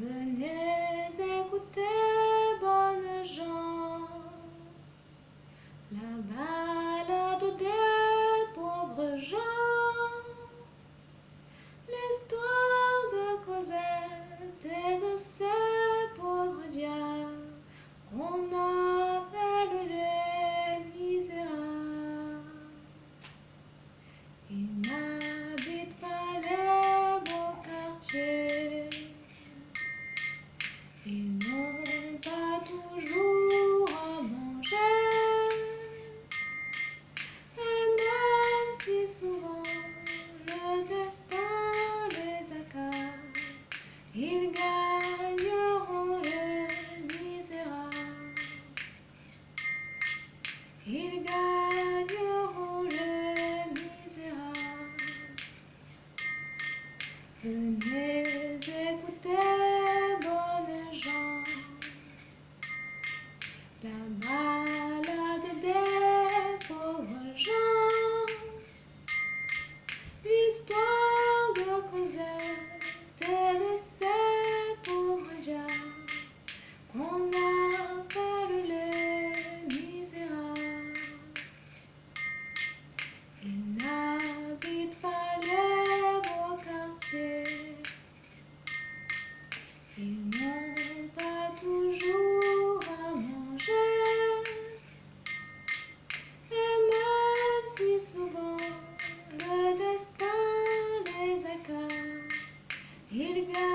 The day. Ils n'ont pas toujours à manger et même si souvent le destin les accords. ils gagneront le misérable. Ils gagneront le misérable. n'habite pas les beaux quartiers. Ils n'ont pas toujours à manger. Et même si souvent le destin les accable, ils gardent